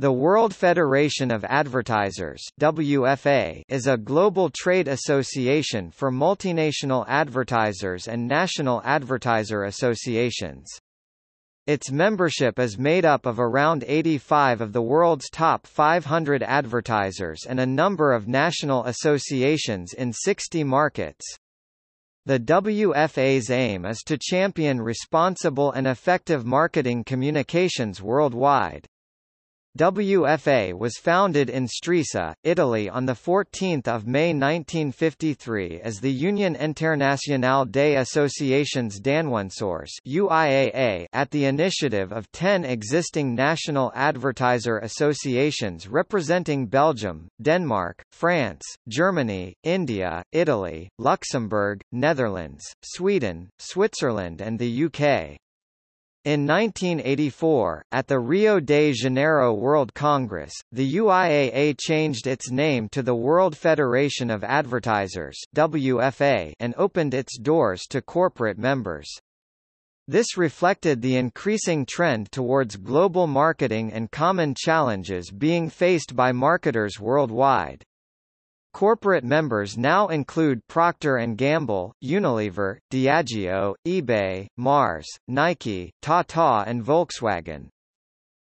The World Federation of Advertisers WFA is a global trade association for multinational advertisers and national advertiser associations. Its membership is made up of around 85 of the world's top 500 advertisers and a number of national associations in 60 markets. The WFA's aim is to champion responsible and effective marketing communications worldwide. WFA was founded in Stresa, Italy on 14 May 1953 as the Union Internationale des Associations UIAA at the initiative of ten existing national advertiser associations representing Belgium, Denmark, France, Germany, India, Italy, Luxembourg, Netherlands, Sweden, Switzerland and the UK. In 1984, at the Rio de Janeiro World Congress, the UIAA changed its name to the World Federation of Advertisers WFA and opened its doors to corporate members. This reflected the increasing trend towards global marketing and common challenges being faced by marketers worldwide. Corporate members now include Procter & Gamble, Unilever, Diageo, eBay, Mars, Nike, Tata and Volkswagen.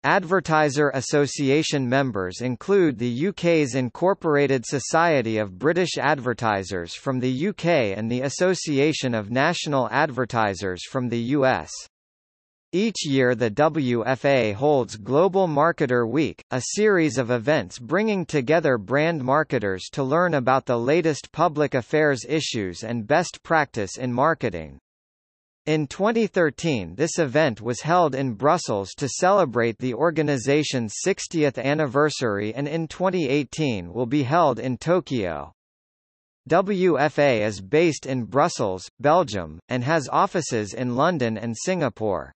Advertiser Association members include the UK's Incorporated Society of British Advertisers from the UK and the Association of National Advertisers from the US. Each year the WFA holds Global Marketer Week, a series of events bringing together brand marketers to learn about the latest public affairs issues and best practice in marketing. In 2013 this event was held in Brussels to celebrate the organization's 60th anniversary and in 2018 will be held in Tokyo. WFA is based in Brussels, Belgium, and has offices in London and Singapore.